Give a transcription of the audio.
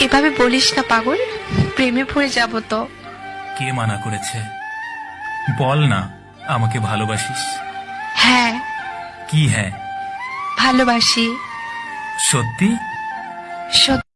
এভাবে বলিস না পাগল। প্রেমে পড়ে যাব তো। কে মানা করেছে? বল না আমাকে ভালোবাসিস। হ্যাঁ। কি হ্যাঁ? ভালোবাসি। সত্যি? সত্যি